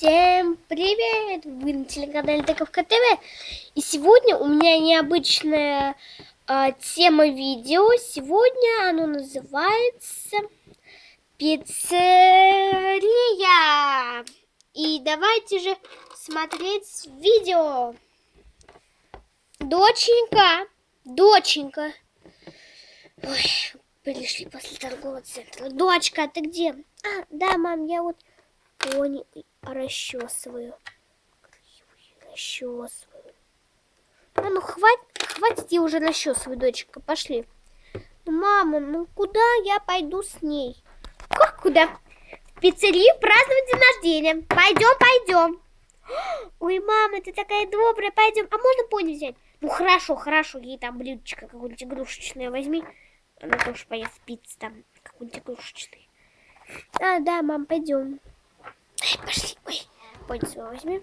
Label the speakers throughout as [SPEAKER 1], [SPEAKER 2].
[SPEAKER 1] Всем привет! Вы на телеканале Таковка ТВ. И сегодня у меня необычная э, тема видео. Сегодня оно называется Пиццерия. И давайте же смотреть видео. Доченька, доченька. Ой, пришли после торгового центра. Дочка, ты где? А, да, мам, я вот пони расчесываю. Расчесываю. А ну хватит, хватит я уже расчесываю, дочка, пошли. Ну, мама, ну куда я пойду с ней? Как куда? В пиццерию праздновать день рождения. Пойдем, пойдем. Ой, мама, ты такая добрая, пойдем. А можно пони взять? Ну хорошо, хорошо, ей там блюдечко какое-нибудь игрушечное возьми. Она тоже поест пиццу там, какой-нибудь игрушечный. А, да, мам, пойдем. Пошли. Ой, свой возьми.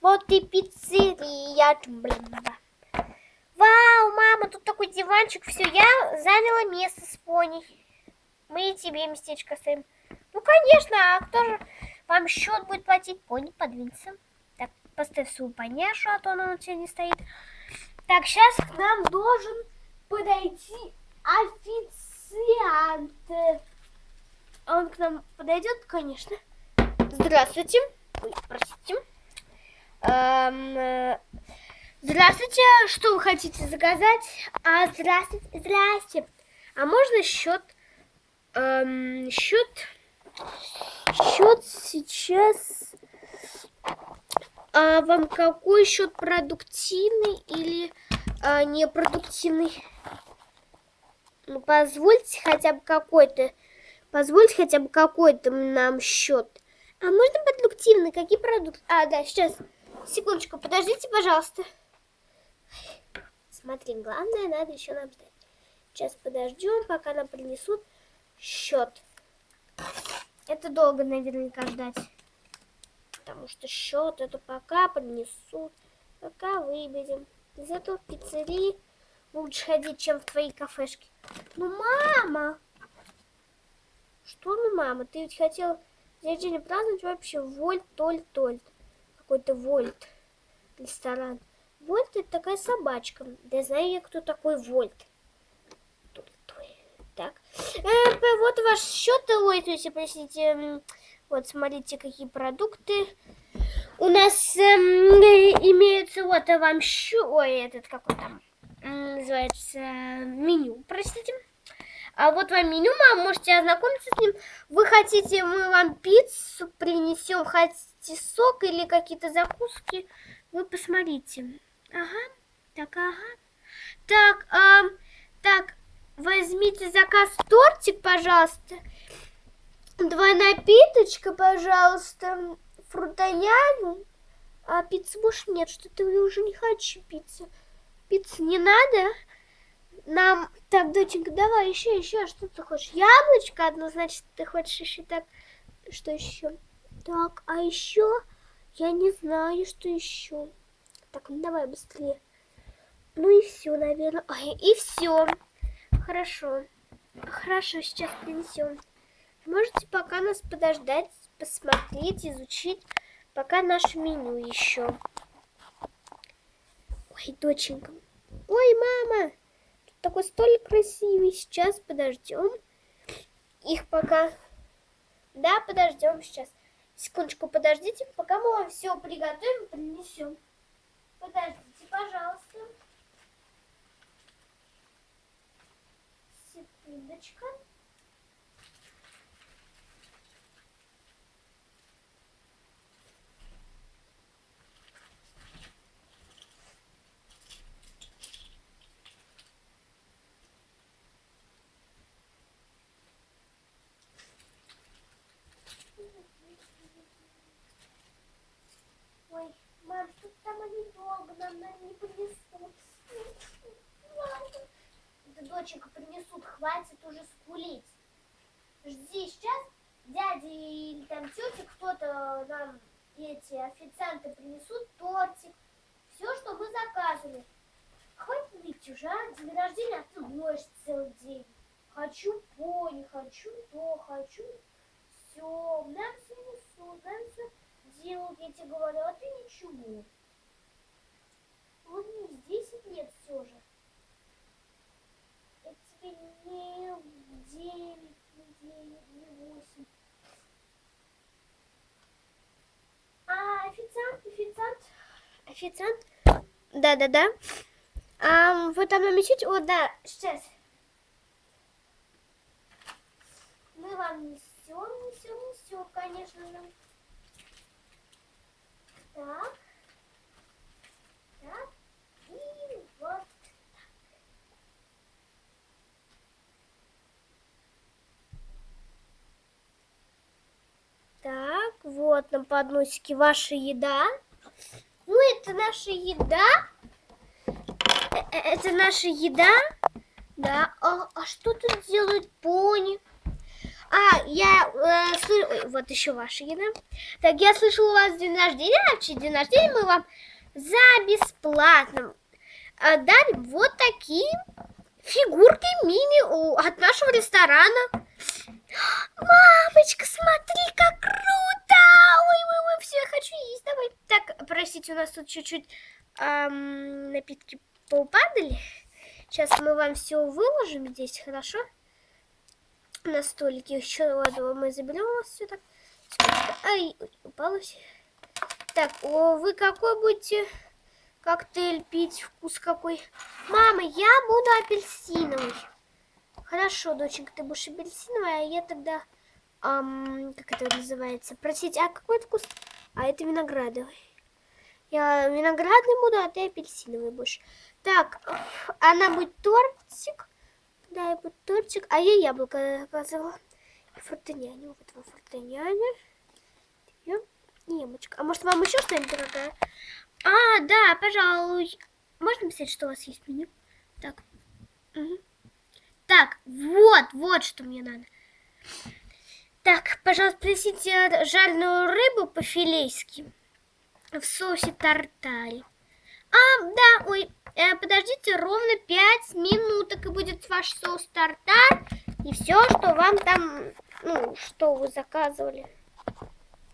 [SPEAKER 1] Вот и пиццерия. Вау, мама, тут такой диванчик. Все, я заняла место с пони. Мы тебе местечко оставим. Ну, конечно, а кто же вам счет будет платить? Пони подвинься. Так, поставь свою поняшу, а то она у тебя не стоит. Так, сейчас к нам должен подойти официант. Он к нам подойдет, конечно. Здравствуйте. Ой, простите. Эм, э, здравствуйте. Что вы хотите заказать? А, здравствуйте. Здрасте. А можно счет? Эм, счет? Счет сейчас... А вам какой счет продуктивный или а, непродуктивный? Ну, позвольте хотя бы какой-то, позвольте хотя бы какой-то нам счет. А можно продуктивный? Какие продукты? А, да, сейчас. Секундочку, подождите, пожалуйста. Смотри, главное, надо еще нам ждать. Сейчас подождем, пока нам принесут счет. Это долго наверняка ждать. Потому что счет это пока принесут, пока выберем. Зато в пиццерии лучше ходить, чем в твоей кафешке. Ну, мама! Что ну, мама? Ты ведь хотела День рождения праздновать вообще Вольт, Толь, Тольт. Какой-то Вольт. Ресторан. Вольт это такая собачка. Да знаю я, кто такой Вольт. Так. Э, вот ваш счет, ой, то есть, простите, вот смотрите, какие продукты. У нас э, имеется вот вам счет, ой, этот какой там называется меню, простите. А вот вам меню, мам, можете ознакомиться с ним. Вы хотите, мы вам пиццу принесем, хотите сок или какие-то закуски. Вы посмотрите. Ага, так, ага. Так, а, так, возьмите заказ тортик, пожалуйста. Два напиточка, пожалуйста. Фрутоняну. А пиццы больше нет, что-то я уже не хочу пиццу. Пиццы не надо? Нам... Так, доченька, давай еще, еще, что ты хочешь? Яблочко одно, значит, ты хочешь еще так... Что еще? Так, а еще... Я не знаю, что еще. Так, ну давай быстрее. Ну и все, наверное. Ой, и все. Хорошо. Хорошо, сейчас принесем. Можете пока нас подождать, посмотреть, изучить, пока наше меню еще. Ой, доченька. Ой, мама такой столик красивый. Сейчас подождем. Их пока... Да, подождем сейчас. Секундочку, подождите, пока мы вам все приготовим, принесем. Подождите, пожалуйста. Секундочка. Ой, мам, что там они долго нам, не принесут. Да, доченька, принесут, хватит уже скулить. Жди, сейчас дядя или там тетя, кто-то нам, эти официанты принесут тортик. Все, что мы заказывали. Хватит ныть уже, а? День рождения, а ты ноешь целый день. Хочу пони, хочу то, хочу все. Нам все несут, нам все я тебе говорю, а ты ничего. Улыбнись, 10 лет все же. Это тебе не 9, не 9, не 8. А, официант, официант, официант. Да-да-да. А, вы там намечите? О, да, сейчас. Мы вам несем, несем, несем, конечно же. Так. Так. И вот Так, вот на подносике ваша еда. Ну, это наша еда. Э, э, Это наша еда. Да. А, а что тут делают пони? А, я э, слы- ой, вот еще ваша еда. Так, я слышала, у вас день рождения, а в честь день рождения мы вам за бесплатно э, дарим вот такие фигурки мини от нашего ресторана. Мамочка, смотри, как круто! Ой, ой, ой, все, я хочу есть, давай. Так, простите, у нас тут чуть-чуть ам, напитки поупадали. Сейчас мы вам все выложим здесь, хорошо? На столике еще вот, мы заберем у вас все так. Ай, ой, упало все. Так, о, вы какой будете коктейль пить? Вкус какой? Мама, я буду апельсиновый. Хорошо, доченька, ты будешь апельсиновая, а я тогда, ам, как это называется? Простите, а какой вкус? А это виноградовый. Я виноградный буду, а ты апельсиновый будешь. Так, она будет тортик. Да, буду тортик. А я яблоко заказывала. И фортеняне. Вот вам. И яблочко. А может вам еще что-нибудь дорогое? А, да, пожалуй. Можно писать, что у вас есть меню? Так. Мгм. Так, вот, вот что мне надо. Так, пожалуйста, принесите жареную рыбу по-филейски в соусе тартари. А, да, ой, э, подождите ровно 5 минуток, и будет ваш соус тартар, и все, что вам там, ну, что вы заказывали.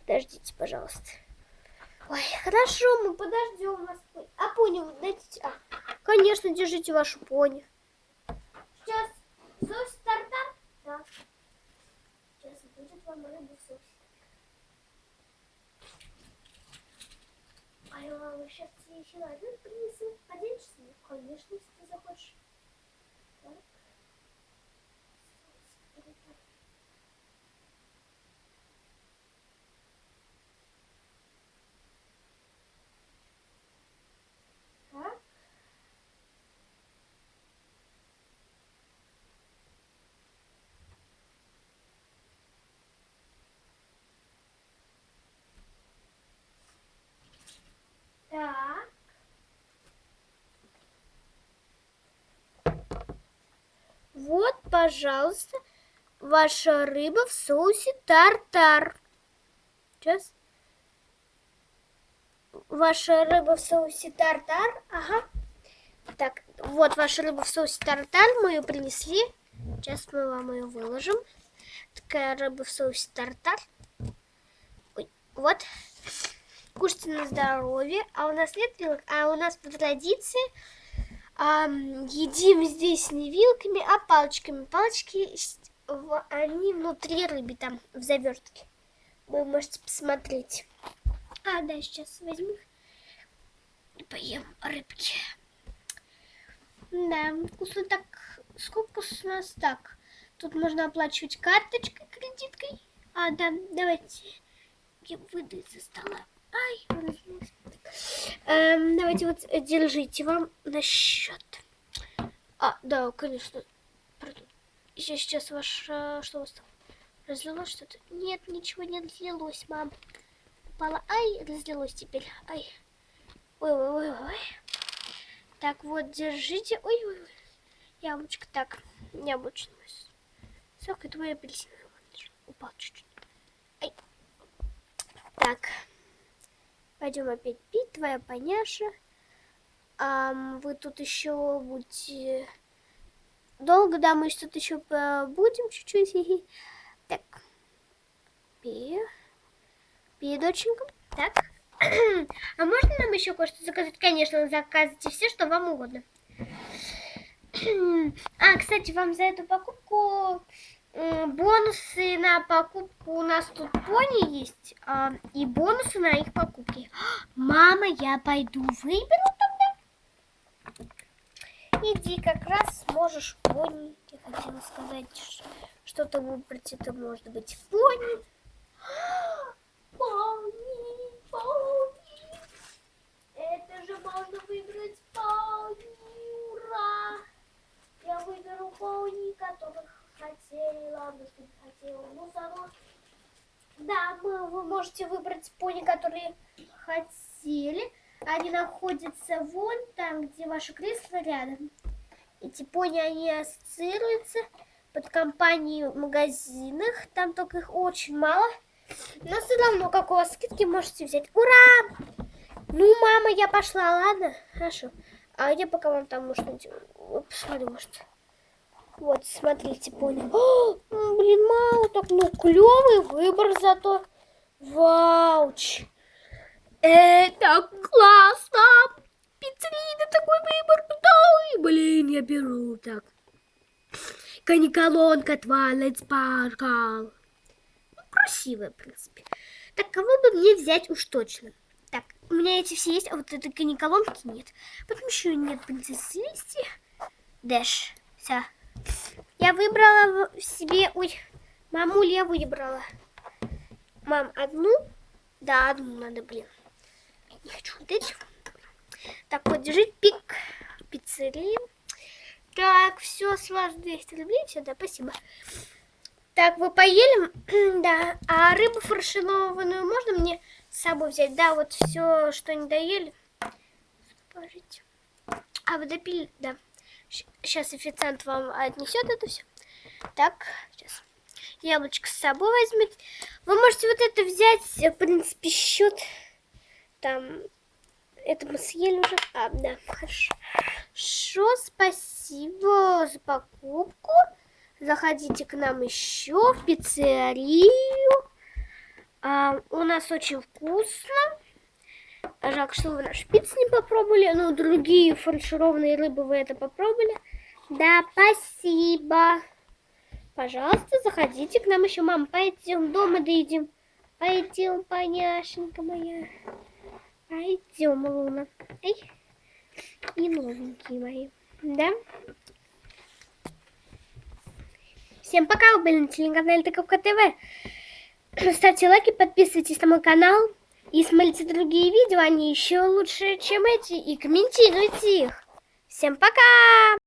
[SPEAKER 1] Подождите, пожалуйста. Ой, хорошо, мы подождем вас. А пони, вы дайте... А, конечно, держите вашу пони. Сейчас соус тартар? Да. Сейчас будет вам рыба в соусе. Ой, мама, сейчас еще один принесу. Поделишься? Ну, конечно, если ты захочешь. Так. Вот, пожалуйста, ваша рыба в соусе тартар. Сейчас. Ваша рыба в соусе тартар. Ага. Так, вот ваша рыба в соусе тартар. Мы ее принесли. Сейчас мы вам ее выложим. Такая рыба в соусе тартар. Ой, вот. Кушайте на здоровье. А у нас нет вилок, а у нас по традиции ам, едим здесь не вилками, а палочками. Палочки, они внутри рыбы, там, в завертке. Вы можете посмотреть. А, да, сейчас возьму и поем рыбки. Да, вкусно так. Сколько у нас так? Тут можно оплачивать карточкой, кредиткой. А, да, давайте я выйду из-за стола. Ай. Эм, давайте вот э, держите вам на счет. А, да, конечно. Пардон. Сейчас, сейчас ваш... э, Что у вас там? Разлилось что-то? Нет, ничего не разлилось, мам. Упала. Ай, разлилось теперь. Ай. Ой-ой-ой-ой. Так, вот, держите. Ой-ой-ой. Яблочко. Так, яблочный сок и твой апельсиновый. Упал чуть-чуть. Ай. Так. Пойдем опять пить, твоя поняша. Ам, вы тут еще будете долго, да, мы что-то еще будем чуть-чуть. Так. Пей. Пей, доченька. Так. А можно нам еще кое-что заказать? Конечно, заказывайте все, что вам угодно. А, кстати, вам за эту покупку бонусы на покупку у нас тут пони есть. А, и бонусы на их покупки. Мама, я пойду выберу тогда. Иди, как раз сможешь пони. Я хотела сказать, что-то выбрать. Это может быть пони. Пони, пони. Это же можно выбрать пони. Ура! Я выберу пони, которых хотела. Ну, что хотела. Само... Да, мы, вы можете выбрать пони, которые хотели. Они находятся вон там, где ваше кресло рядом. Эти пони, они ассоциируются под компанией в магазинах. Там только их очень мало. Но все равно, как у вас скидки, можете взять. Ура! Ну, мама, я пошла, ладно? Хорошо. А я пока вам там, может, посмотрю, может. Вот, смотрите, понял. О, блин, мало так, ну, клевый выбор зато. Вауч. Это классно. Пиццерина, такой выбор. Да, блин, я беру так. Каниколонка Twilight Sparkle. Ну, красивая, в принципе. Так, кого бы мне взять уж точно? Так, у меня эти все есть, а вот этой каниколонки нет. Потом еще нет принцессы Листи. Дэш. Все. Я выбрала себе... Ой, мамуль я выбрала. Мам, одну? Да, одну надо, блин. Не хочу вот эти. Так, вот, держи пик. Пиццерия. Так, все, с вас 200 рублей. Все, да, спасибо. Так, вы поели? да. А рыбу фаршированную можно мне с собой взять? Да, вот все, что не доели. Положите. А вы допили? Да. Сейчас официант вам отнесет это все. Так, сейчас. Яблочко с собой возьмите. Вы можете вот это взять, в принципе, счет. Там, это мы съели уже. А, да, хорошо. Хорошо, спасибо за покупку. Заходите к нам еще в пиццерию. А, у нас очень вкусно. Жалко, что вы наш пиццу не попробовали. Ну, другие фаршированные рыбы вы это попробовали. Да, спасибо. Пожалуйста, заходите к нам еще. Мам, пойдем дома доедим. Пойдем, поняшенька моя. Пойдем, Луна. Эй. И новенькие мои. Да? Всем пока, вы были на телеканале Таковка ТВ. Ставьте лайки, подписывайтесь на мой канал. И смотрите другие видео, они еще лучше, чем эти. И комментируйте их. Всем пока!